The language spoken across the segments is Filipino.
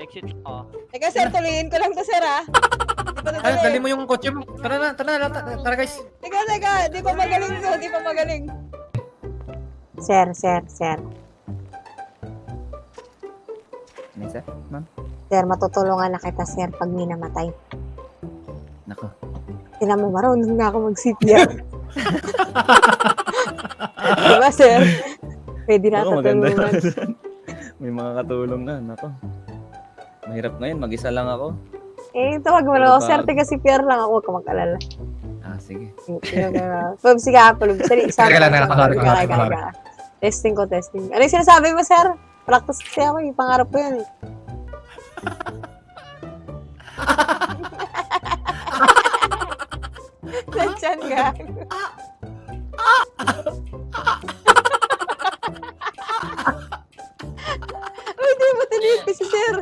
Exit. Oh. Teka sir, tuloyin ko lang to sir ah. Di pa Ay, dali mo yung kotse mo. Tara na, tara na, tara, tara guys. Teka, teka, di pa magaling to, di pa magaling. Sir, sir, sir. Ano sir? Ma'am? Sir, matutulungan na kita, sir, pag may namatay. Nako. Tinan mo, marunong na ako mag-CPR. diba, sir? Pwede na Ako, maganda tutulungan. yun. May mga katulong na. Nako. Mahirap ngayon. Mag-isa lang ako. Eh, tawag mo ako, Diba? sir, taga CPR lang ako, huwag ka mag-alala. Ah, sige. Pag sige, Apple, sorry, isa. Teka lang, nakakari, nakakari. Testing ko, testing. Ano yung sinasabi mo, sir? Practice kasi ako, yung pangarap ko yun eh. Nandiyan ka. Uy, di mo tinip si sir.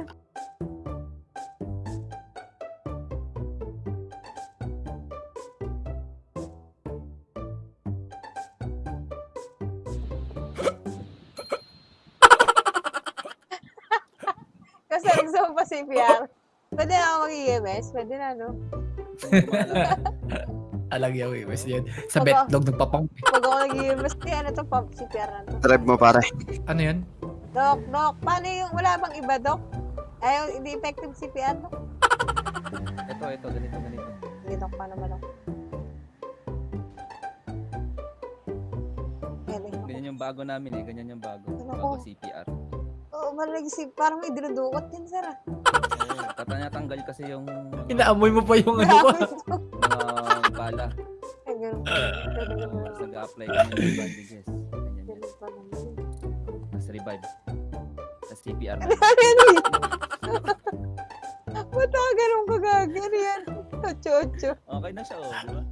Mo pa CPR. Pwede na ako mag-EMS? Pwede na, no? Alag eh, Wes yan. Sa Baka- betlog nagpapang. Pag ako nag-EMS, di ano to, pop CPR na to. Drive mo pare. Ano yan? Dok, Dok, paano yung, wala bang iba, Dok? Ayaw, hindi effective CPR, Dok? Ito, ito. Ganito, ganito. Hindi, Dok, paano ba, Dok? Galing. Ganyan yung bago namin eh. Ganyan yung bago. Ano Bago ko? CPR. Oo, malag si, parang may dinudukot din, sir. ah. Tatanatanggal kasi yung mga, Inaamoy mo pa yung ano ko. Grabe, mga bala. Ay, ganun. Tapos nag-a-apply kami ng bandages. Ganyan yan. Ganun pa. Tapos revive. Tapos CPR na. Ano yan, eh? Ba't ako ganun kagagano yan? Ocho-ocho. Okay na siya oh. Di ba?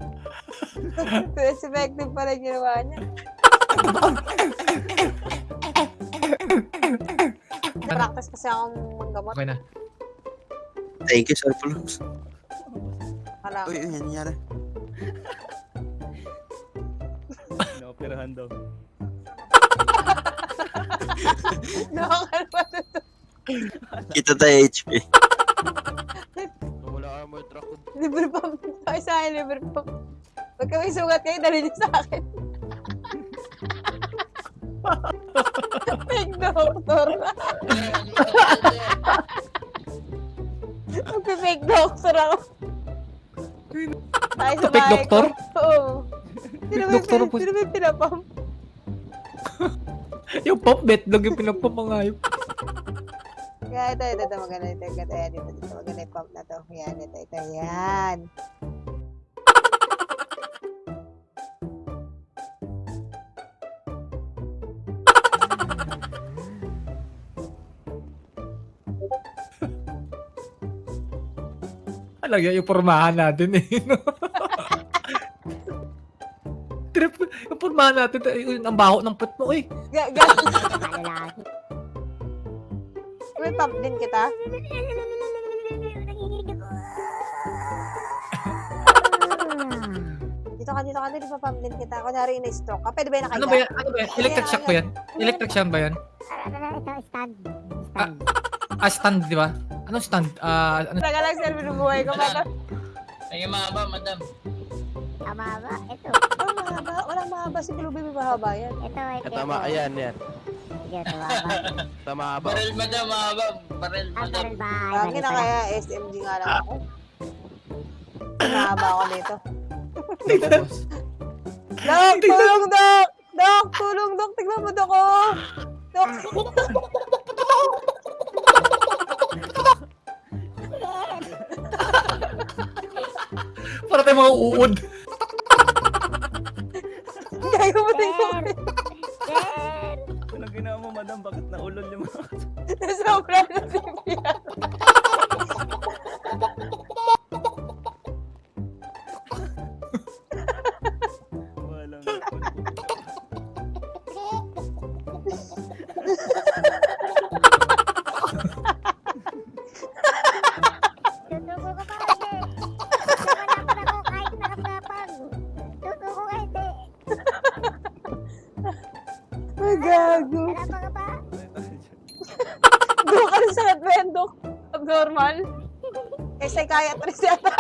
Effective pala yung ginawa niya. Practice kasi akong manggamot. Okay na. Thank you, Sir Pulums. Kala ko. Uy, uy, yan nangyari. Inaoperahan daw. Nakakalma na to. Kita tayo HP. Libre pump. Ay, sa akin, libre pump. Pag kami sugat kayo, dali niyo sa akin. Fake doctor. Magpe-fake doctor ako. Tayo sa Fake bahay doctor? Oo. Sino ba pin- po- sino ba yung pinapump? Yung pop betlog yung pinagpapangayop. Kaya ito, ito, ito, maganda ito, ito, ito, dito, dito, maganda yung pump na to. Yan, ito, ito, yan. Alag yan yung pormahan natin eh. no? Trip, yung pormahan natin, yung ang baho ng put mo eh. Ga, ga. May pump din kita? Dito ka, dito ka, dito pa pump din kita. Kunyari na-stroke ka. Pwede ba yung Ano nakahiga? ba yan? Ano ba yan? Electric shock ba yan? Electric shock ba yan? Ah, stand, di ba? Anong stand? Ah, ano? Taga lang, sir, binubuhay ko. Mata. Ay, mahaba, madam. Mahaba, ito. Oh, mahaba. Walang mahaba. Si Blue Baby mahaba yan. Ito, ito. Tama, ayan, yan. Sige, ito, mahaba. Tama ba? Barel, madam, mahaba. Barel, Ah, madam. meron ba? Lagi na kaya SMG nga lang ako. Mahaba ako dito. Dok, tulong, Dok! Dok, tulong, Dok. Tignan mo, Dok, oh. Dok. Para tayo mga uod. Gago mo. Sir! Anong ginawa mo, madam? Bakit naulol yung mga... Sobra na Eh, psychiatrist yata.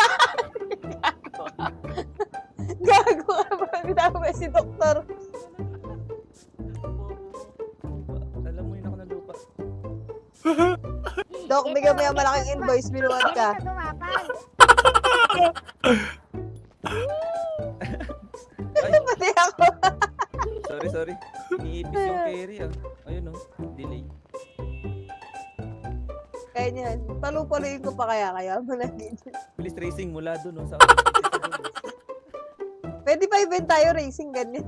Gago ka ba? Gago ba si doktor? Alam mo yun ako na lupa. Dok, bigyan mo yung malaking invoice, binuhat ka. Pati ako. sorry, sorry. Iniipis yung carry ah. Ayun oh, delay. Kaya niyan, palu-paluin ko pa kaya kaya malagin. Police racing mula dun oh, sa Pwede pa event tayo racing ganyan.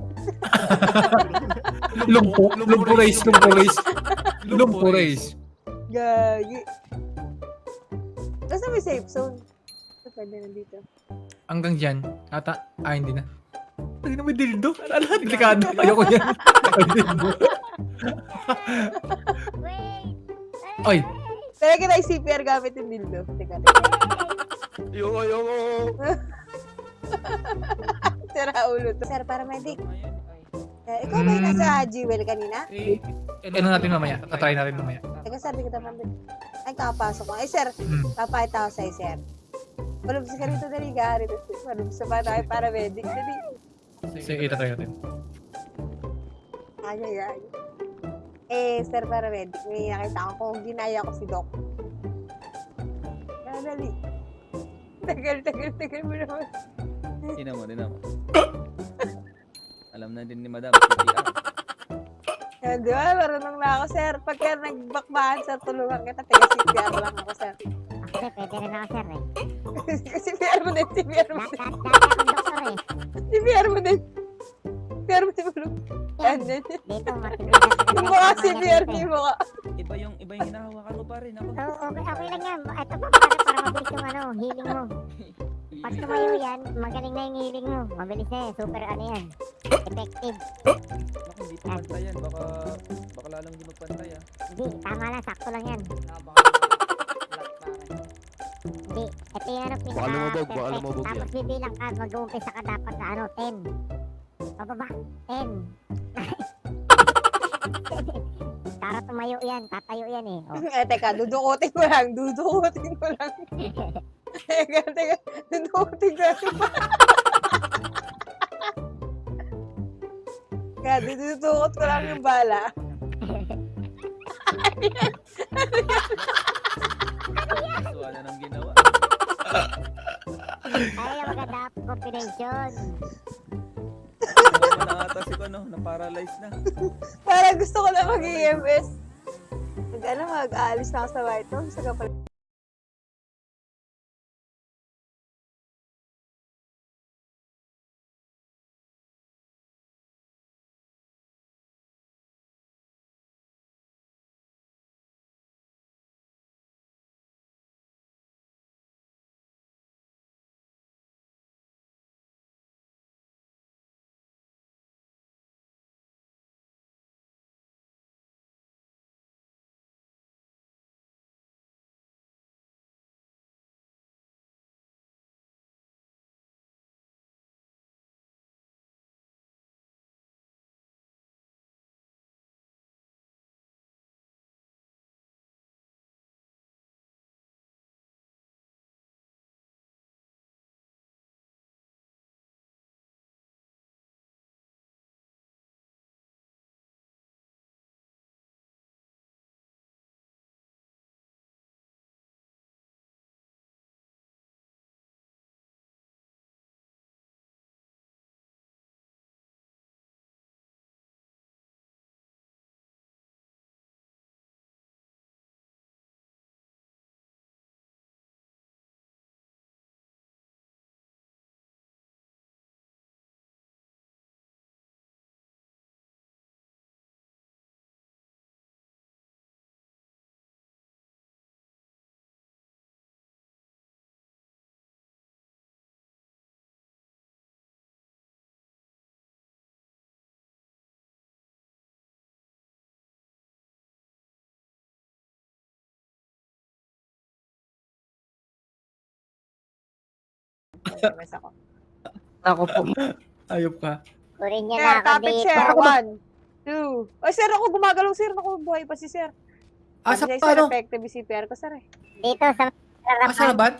Lumpo, lumpo race, lumpo race. Lumpo race. Gagi. Basta may safe zone. Ito pwede na dito. Hanggang dyan. Ata, ah, hindi na. Ay, na may dildo. Ala, delikado. Ayoko yan. Ay, dildo. Wait. Ay, Kita yung CPR gamit yung dildo. Teka, teka. Yoko, yoko. Sira ulo to. Sir, paramedic. Ayun. Eh, ikaw ba yung Mm. nasa Jewel kanina? eh, ano natin mamaya? Tatry natin mamaya. Teka, sir, di kita man Ay, kakapasok ko. Ay, sir, Hmm. papakita ko sa'yo, sir. Malubos ka rito, dali ka. Rito, malubos pa tayo paramedic. Dali. Sige, tatry natin. Ay, ay, ay. Eh, sir, paramedic. May nakita ko kung ginaya ko si Doc. Ah, Dali. Tagal, tagal, tagal mo naman. Ina mo, ina mo. Alam na din ni Madam, di ba? Marunong na ako, sir. Pagka nagbakbahan, sir, tulungan kita. Taga CPR lang ako, sir. Actually, pwede rin ako, sir, eh. CPR mo din, CPR mo din. eh. CPR mo din. Mo din. Yan, yan. Dito, matindi. Yung mga CPR, di mo ka. Iba yung, iba yung hinahawakan mo pa rin ako. So, okay, okay lang yan. Ito pa, para, para mabilis yung ano, healing mo. Pag tumayo yan, magaling na yung healing mo. Mabilis na yan. Super ano yan. Effective. Ako, hindi pa pantayan. Baka, baka lalong hindi magpantay ah. Hindi, tama lang. Sakto lang yan. Hindi. Ito yung ano, pinaka... Baka lumubog, baka perfect. lumubog yan. Tapos bibilang ka, mag-uumpisa ka dapat sa ano, 10. Pababa, 10. Para tumayo yan, tatayo yan eh. Oh. Eh, teka, dudukutin ko lang. Dudukutin ko lang. teka, teka. Dudukutin ko lang. Kaya, dudukot ko lang yung bala. So, ano nang ginawa? Ay, maganda combination. Wala na. Parang gusto ko na mag-EMS. Mag, ano, mag-aalis na ako sa White House. Sa kapal. EMS ako. Ako po. Ayop ka. Kurin niya Sir, na ako topic, dito. sir. One, two. Ay, sir, ako gumagalaw, sir. Ako, buhay pa si sir. Ah, sa Sabi sir, ano? effective yung CPR ko, sir eh. Dito sa Ah, sa laban?